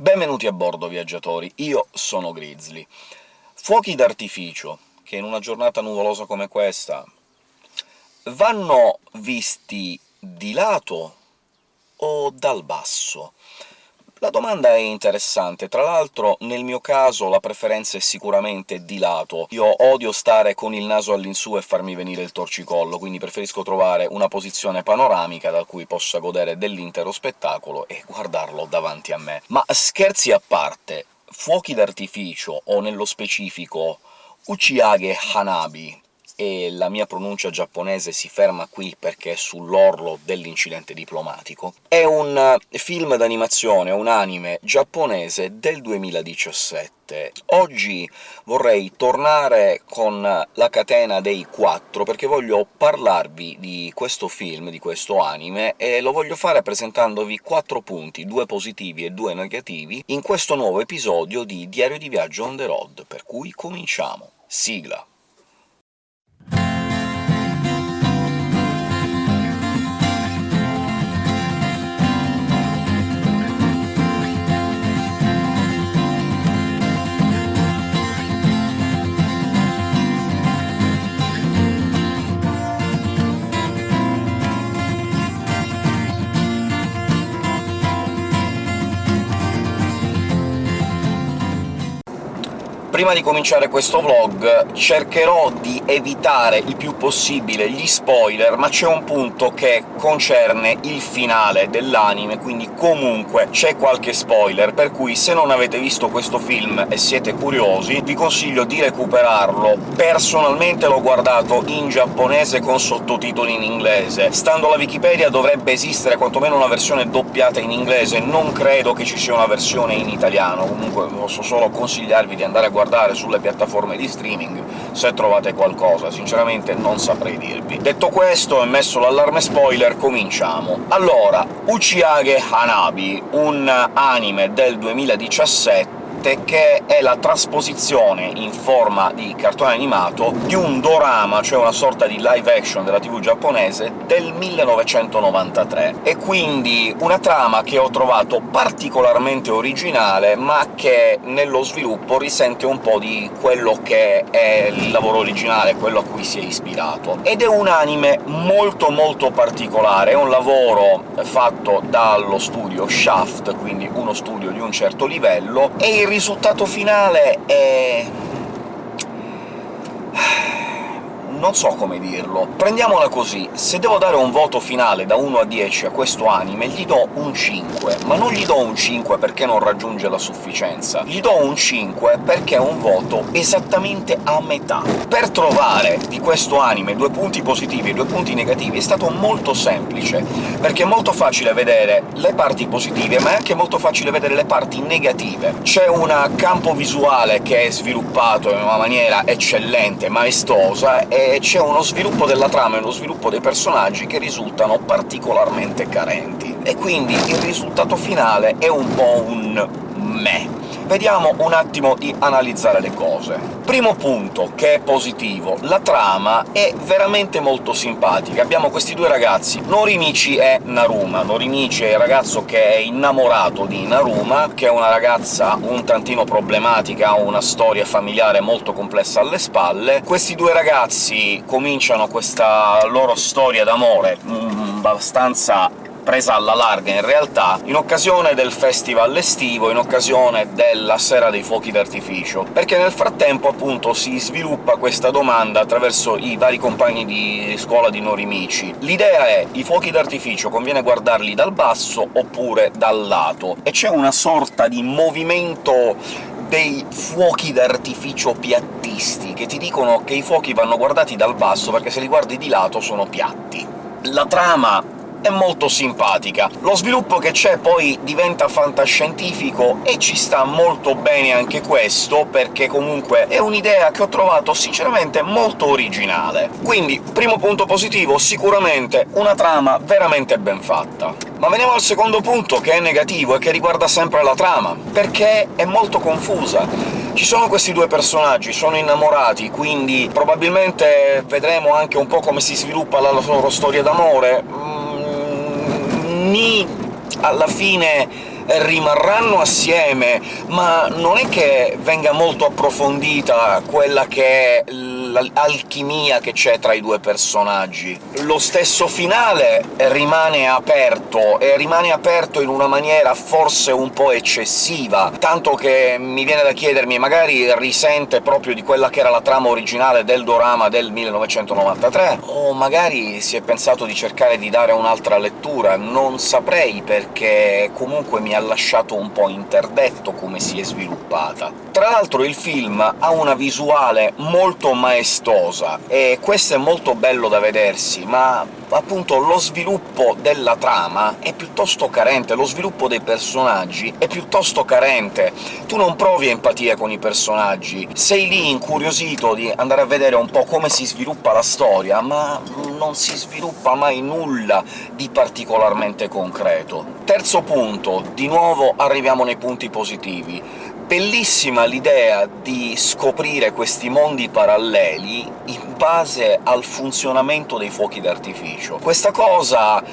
Benvenuti a bordo, viaggiatori, io sono Grizzly. Fuochi d'artificio, che in una giornata nuvolosa come questa vanno visti di lato o dal basso? La domanda è interessante, tra l'altro nel mio caso la preferenza è sicuramente di lato. Io odio stare con il naso all'insù e farmi venire il torcicollo, quindi preferisco trovare una posizione panoramica da cui possa godere dell'intero spettacolo e guardarlo davanti a me. Ma scherzi a parte, fuochi d'artificio, o nello specifico Uchiage Hanabi, e la mia pronuncia giapponese si ferma qui perché è sull'orlo dell'incidente diplomatico, è un eh, film d'animazione, un anime giapponese del 2017. Oggi vorrei tornare con la catena dei quattro, perché voglio parlarvi di questo film, di questo anime, e lo voglio fare presentandovi quattro punti, due positivi e due negativi, in questo nuovo episodio di Diario di Viaggio on the road, per cui cominciamo. Sigla! Prima di cominciare questo vlog cercherò di evitare il più possibile gli spoiler, ma c'è un punto che concerne il finale dell'anime, quindi comunque c'è qualche spoiler, per cui se non avete visto questo film e siete curiosi vi consiglio di recuperarlo. Personalmente l'ho guardato in giapponese con sottotitoli in inglese. Stando alla Wikipedia dovrebbe esistere quantomeno una versione doppiata in inglese, non credo che ci sia una versione in italiano, comunque posso solo consigliarvi di andare a guardare guardare sulle piattaforme di streaming se trovate qualcosa, sinceramente non saprei dirvi. Detto questo, e messo l'allarme spoiler, cominciamo. Allora, Uchiage Hanabi, un anime del 2017 7, che è la trasposizione in forma di cartone animato di un dorama, cioè una sorta di live action della TV giapponese, del 1993. E quindi una trama che ho trovato particolarmente originale, ma che nello sviluppo risente un po' di quello che è il lavoro originale, quello a cui si è ispirato. Ed è un anime molto molto particolare, è un lavoro fatto dallo studio Shaft, quindi uno studio di un certo livello, e risultato finale è non so come dirlo. Prendiamola così, se devo dare un voto finale da 1 a 10 a questo anime, gli do un 5, ma non gli do un 5 perché non raggiunge la sufficienza, gli do un 5 perché è un voto esattamente a metà. Per trovare di questo anime due punti positivi e due punti negativi è stato molto semplice, perché è molto facile vedere le parti positive, ma è anche molto facile vedere le parti negative. C'è un campo visuale che è sviluppato in una maniera eccellente, maestosa, e c'è uno sviluppo della trama e uno sviluppo dei personaggi che risultano particolarmente carenti, e quindi il risultato finale è un po' un meh. Vediamo un attimo di analizzare le cose. Primo punto, che è positivo, la trama è veramente molto simpatica. Abbiamo questi due ragazzi, Norimichi e Naruma. Norimichi è il ragazzo che è innamorato di Naruma, che è una ragazza un tantino problematica, ha una storia familiare molto complessa alle spalle. Questi due ragazzi cominciano questa loro storia d'amore mm, abbastanza presa alla larga in realtà, in occasione del festival estivo, in occasione della Sera dei Fuochi d'artificio, perché nel frattempo appunto si sviluppa questa domanda attraverso i vari compagni di scuola di Norimichi. L'idea è i fuochi d'artificio conviene guardarli dal basso oppure dal lato, e c'è una sorta di movimento dei fuochi d'artificio piattisti, che ti dicono che i fuochi vanno guardati dal basso perché se li guardi di lato sono piatti. La trama è molto simpatica. Lo sviluppo che c'è poi diventa fantascientifico, e ci sta molto bene anche questo, perché comunque è un'idea che ho trovato sinceramente molto originale. Quindi, primo punto positivo, sicuramente una trama veramente ben fatta. Ma veniamo al secondo punto, che è negativo e che riguarda sempre la trama, perché è molto confusa. Ci sono questi due personaggi, sono innamorati, quindi probabilmente vedremo anche un po' come si sviluppa la loro storia d'amore, ni alla fine rimarranno assieme, ma non è che venga molto approfondita quella che è l'alchimia che c'è tra i due personaggi. Lo stesso finale rimane aperto, e rimane aperto in una maniera forse un po' eccessiva, tanto che mi viene da chiedermi magari risente proprio di quella che era la trama originale del dorama del 1993, o magari si è pensato di cercare di dare un'altra lettura, non saprei, perché comunque mi ha lasciato un po' interdetto come si è sviluppata. Tra l'altro il film ha una visuale molto maestosa, e questo è molto bello da vedersi, ma appunto lo sviluppo della trama è piuttosto carente, lo sviluppo dei personaggi è piuttosto carente. Tu non provi empatia con i personaggi, sei lì incuriosito di andare a vedere un po' come si sviluppa la storia, ma non si sviluppa mai nulla di particolarmente concreto. Terzo punto, di nuovo arriviamo nei punti positivi bellissima l'idea di scoprire questi mondi paralleli in base al funzionamento dei fuochi d'artificio. Questa cosa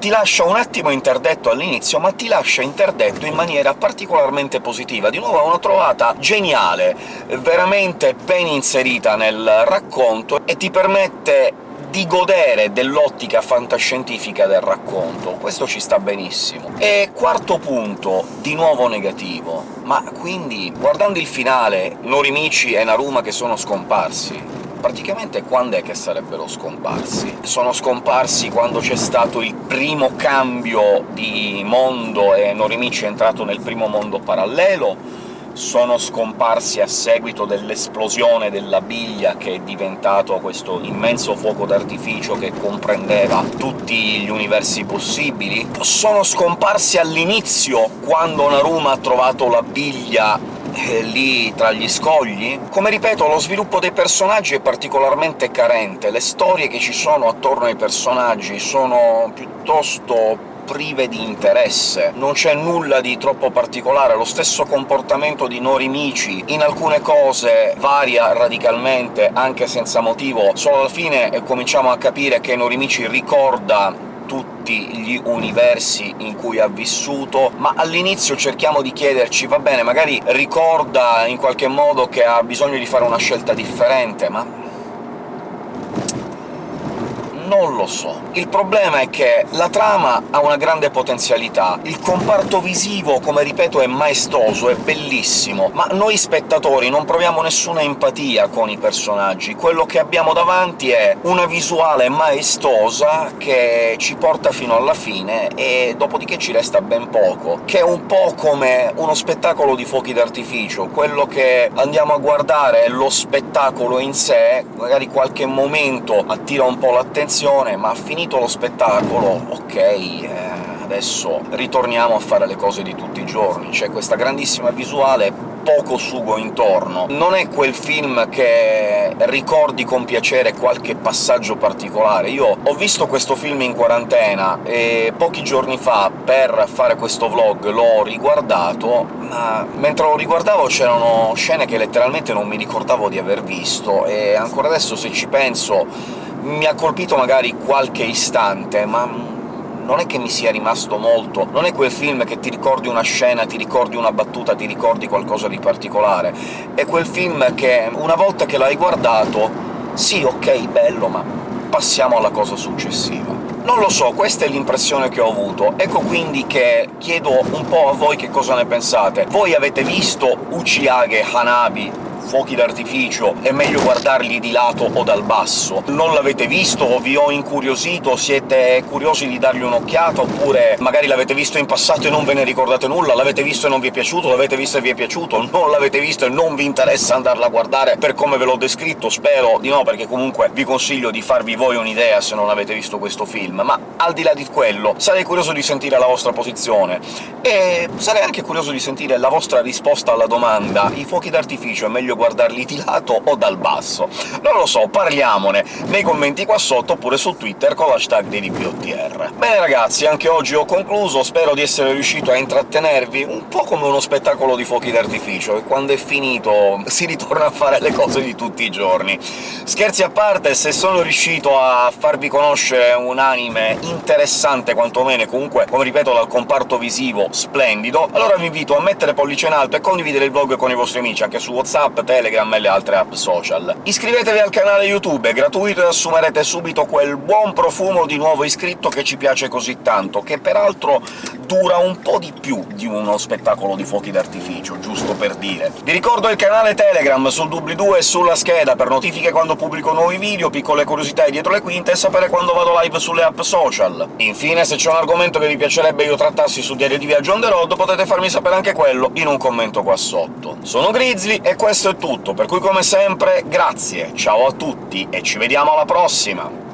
ti lascia un attimo interdetto all'inizio, ma ti lascia interdetto in maniera particolarmente positiva. Di nuovo è una trovata geniale, veramente ben inserita nel racconto, e ti permette di godere dell'ottica fantascientifica del racconto. Questo ci sta benissimo. E quarto punto, di nuovo negativo. Ma quindi, guardando il finale, Norimichi e Naruma che sono scomparsi, praticamente quando è che sarebbero scomparsi? Sono scomparsi quando c'è stato il primo cambio di mondo e Norimichi è entrato nel primo mondo parallelo? Sono scomparsi a seguito dell'esplosione della biglia che è diventato questo immenso fuoco d'artificio che comprendeva tutti gli universi possibili? Sono scomparsi all'inizio, quando Naruma ha trovato la biglia eh, lì tra gli scogli? Come ripeto, lo sviluppo dei personaggi è particolarmente carente, le storie che ci sono attorno ai personaggi sono piuttosto prive di interesse, non c'è nulla di troppo particolare, lo stesso comportamento di Norimichi in alcune cose varia radicalmente, anche senza motivo, solo alla fine cominciamo a capire che Norimichi ricorda tutti gli universi in cui ha vissuto, ma all'inizio cerchiamo di chiederci «va bene, magari ricorda in qualche modo che ha bisogno di fare una scelta differente, ma non lo so. Il problema è che la trama ha una grande potenzialità, il comparto visivo, come ripeto, è maestoso, è bellissimo, ma noi spettatori non proviamo nessuna empatia con i personaggi. Quello che abbiamo davanti è una visuale maestosa che ci porta fino alla fine, e dopodiché ci resta ben poco, che è un po' come uno spettacolo di fuochi d'artificio. Quello che andiamo a guardare è lo spettacolo in sé, magari qualche momento attira un po' l'attenzione, trasmissione, ma finito lo spettacolo, ok, eh, adesso ritorniamo a fare le cose di tutti i giorni. C'è questa grandissima visuale, poco sugo intorno. Non è quel film che ricordi con piacere qualche passaggio particolare. Io ho visto questo film in quarantena, e pochi giorni fa, per fare questo vlog, l'ho riguardato, ma mentre lo riguardavo c'erano scene che letteralmente non mi ricordavo di aver visto, e ancora adesso, se ci penso, mi ha colpito magari qualche istante, ma non è che mi sia rimasto molto. Non è quel film che ti ricordi una scena, ti ricordi una battuta, ti ricordi qualcosa di particolare. È quel film che, una volta che l'hai guardato, sì, ok, bello, ma passiamo alla cosa successiva. Non lo so, questa è l'impressione che ho avuto. Ecco quindi che chiedo un po' a voi che cosa ne pensate. Voi avete visto Uchiage Hanabi fuochi d'artificio è meglio guardarli di lato o dal basso. Non l'avete visto o vi ho incuriosito, siete curiosi di dargli un'occhiata, oppure magari l'avete visto in passato e non ve ne ricordate nulla, l'avete visto e non vi è piaciuto, l'avete visto e vi è piaciuto, non l'avete visto e non vi interessa andarla a guardare per come ve l'ho descritto, spero di no, perché comunque vi consiglio di farvi voi un'idea se non avete visto questo film, ma al di là di quello sarei curioso di sentire la vostra posizione, e sarei anche curioso di sentire la vostra risposta alla domanda. «I fuochi d'artificio è meglio guardarli di lato o dal basso. Non lo so, parliamone nei commenti qua sotto, oppure su Twitter con l'hashtag DDPOTR. Bene ragazzi, anche oggi ho concluso, spero di essere riuscito a intrattenervi un po' come uno spettacolo di fuochi d'artificio, e quando è finito si ritorna a fare le cose di tutti i giorni. Scherzi a parte, se sono riuscito a farvi conoscere un anime interessante quantomeno, comunque, come ripeto, dal comparto visivo splendido, allora vi invito a mettere pollice in alto e condividere il vlog con i vostri amici, anche su WhatsApp, Telegram e le altre app social. Iscrivetevi al canale YouTube, è gratuito e assumerete subito quel buon profumo di nuovo iscritto che ci piace così tanto, che peraltro dura un po' di più di uno spettacolo di fuochi d'artificio, giusto per dire. Vi ricordo il canale Telegram sul doobly-doo e sulla scheda per notifiche quando pubblico nuovi video, piccole curiosità dietro le quinte e sapere quando vado live sulle app social. Infine, se c'è un argomento che vi piacerebbe io trattassi su Diario di Viaggio on the road, potete farmi sapere anche quello in un commento qua sotto. Sono Grizzly e questo è tutto, per cui come sempre grazie, ciao a tutti e ci vediamo alla prossima!